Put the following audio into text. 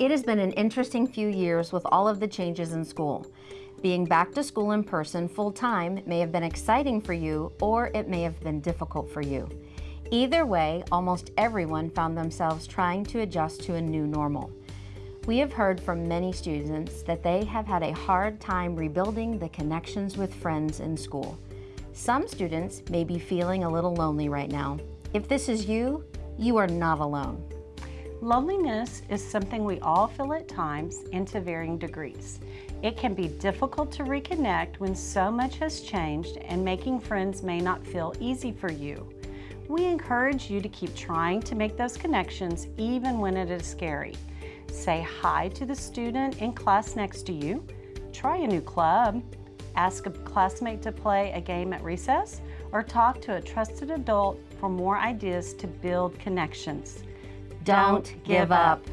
It has been an interesting few years with all of the changes in school. Being back to school in person full-time may have been exciting for you or it may have been difficult for you. Either way, almost everyone found themselves trying to adjust to a new normal. We have heard from many students that they have had a hard time rebuilding the connections with friends in school. Some students may be feeling a little lonely right now. If this is you, you are not alone. Loneliness is something we all feel at times and to varying degrees. It can be difficult to reconnect when so much has changed and making friends may not feel easy for you. We encourage you to keep trying to make those connections even when it is scary. Say hi to the student in class next to you, try a new club, ask a classmate to play a game at recess, or talk to a trusted adult for more ideas to build connections. Don't give up.